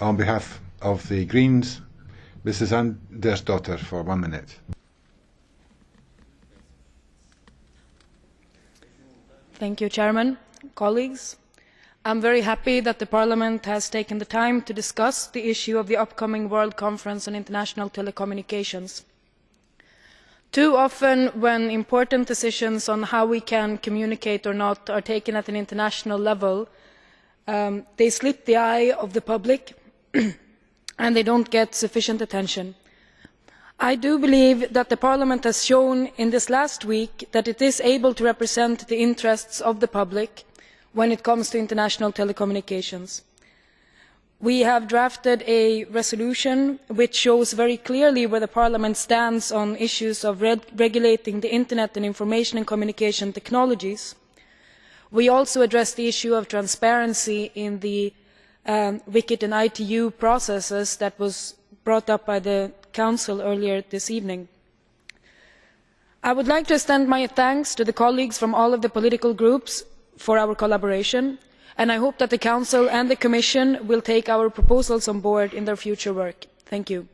on behalf of the Greens, Mrs. Andersdotter, for one minute. Thank you, Chairman. Colleagues, I am very happy that the Parliament has taken the time to discuss the issue of the upcoming World Conference on International Telecommunications. Too often, when important decisions on how we can communicate or not are taken at an international level, um, they slip the eye of the public and they do not get sufficient attention. I do believe that Parliament has shown in this last week that it is able to represent the interests of the public when it comes to international telecommunications. We have drafted a resolution which shows very clearly where the Parliament stands on issues of regulating the Internet and information and communication technologies. We also address the issue of transparency in the um, and ITU processes that was brought up by the Council earlier this evening. I would like to extend my thanks to the colleagues from all of the political groups for our collaboration and I hope that the Council and the Commission will take our proposals on board in their future work. Thank you.